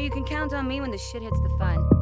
You can count on me when the shit hits the fan.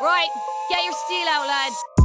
Right, get your steel out, lads.